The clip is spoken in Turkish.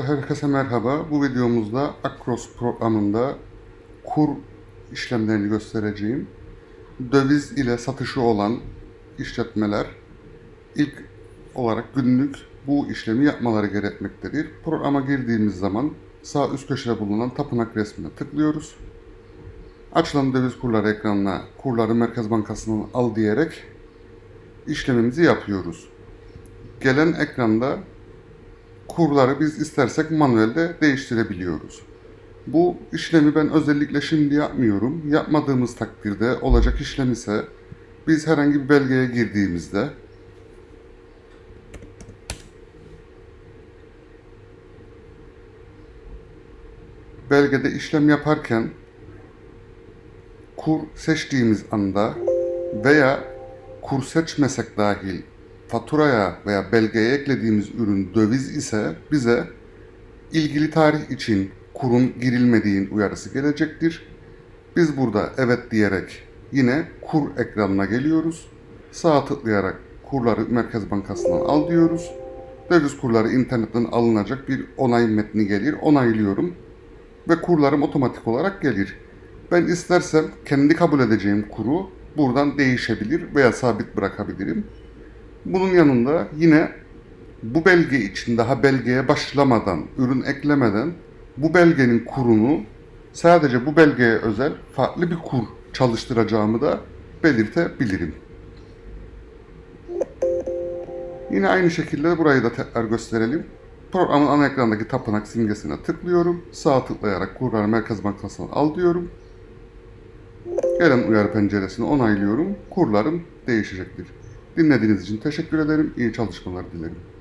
Herkese merhaba. Bu videomuzda Akros programında kur işlemlerini göstereceğim. Döviz ile satışı olan işletmeler ilk olarak günlük bu işlemi yapmaları gerekmektedir. Programa girdiğimiz zaman sağ üst köşede bulunan tapınak resmine tıklıyoruz. Açılan döviz kurları ekranına kurları Merkez Bankası'ndan al diyerek işlemimizi yapıyoruz. Gelen ekranda kurları biz istersek manuelde değiştirebiliyoruz. Bu işlemi ben özellikle şimdi yapmıyorum. Yapmadığımız takdirde olacak işlem ise biz herhangi bir belgeye girdiğimizde belgede işlem yaparken kur seçtiğimiz anda veya kur seçmesek dahil faturaya veya belgeye eklediğimiz ürün döviz ise bize ilgili tarih için kurun girilmediğin uyarısı gelecektir. Biz burada evet diyerek yine kur ekranına geliyoruz. Sağa tıklayarak kurları Merkez Bankası'ndan al diyoruz. Döviz kurları internetten alınacak bir onay metni gelir. Onaylıyorum ve kurlarım otomatik olarak gelir. Ben istersem kendi kabul edeceğim kuru buradan değişebilir veya sabit bırakabilirim. Bunun yanında yine bu belge için daha belgeye başlamadan, ürün eklemeden bu belgenin kurunu sadece bu belgeye özel farklı bir kur çalıştıracağımı da belirtebilirim. Yine aynı şekilde burayı da tekrar gösterelim. Programın ana ekrandaki tapınak simgesine tıklıyorum. Sağ tıklayarak kurları Merkez Bankası'ndan al diyorum. Gelen uyarı penceresini onaylıyorum. Kurlarım değişecektir. Dinlediğiniz için teşekkür ederim. İyi çalışmalar dilerim.